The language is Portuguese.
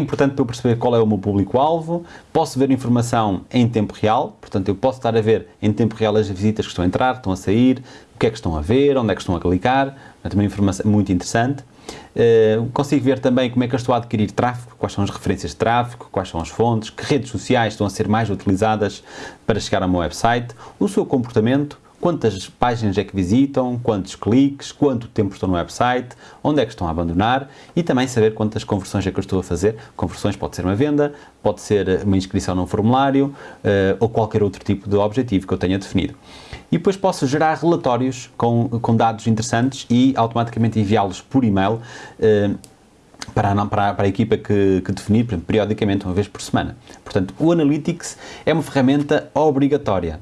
É importante para eu perceber qual é o meu público-alvo, posso ver informação em tempo real, portanto eu posso estar a ver em tempo real as visitas que estão a entrar, estão a sair, o que é que estão a ver, onde é que estão a clicar, é também informação muito interessante. Uh, consigo ver também como é que eu estou a adquirir tráfego, quais são as referências de tráfego, quais são as fontes, que redes sociais estão a ser mais utilizadas para chegar ao meu website, o seu comportamento, quantas páginas é que visitam, quantos cliques, quanto tempo estão no website, onde é que estão a abandonar e também saber quantas conversões é que eu estou a fazer. Conversões pode ser uma venda, pode ser uma inscrição num formulário uh, ou qualquer outro tipo de objetivo que eu tenha definido. E depois posso gerar relatórios com, com dados interessantes e automaticamente enviá-los por e-mail uh, para a, para, para a equipa que, que definir, periodicamente, uma vez por semana. Portanto, o Analytics é uma ferramenta obrigatória.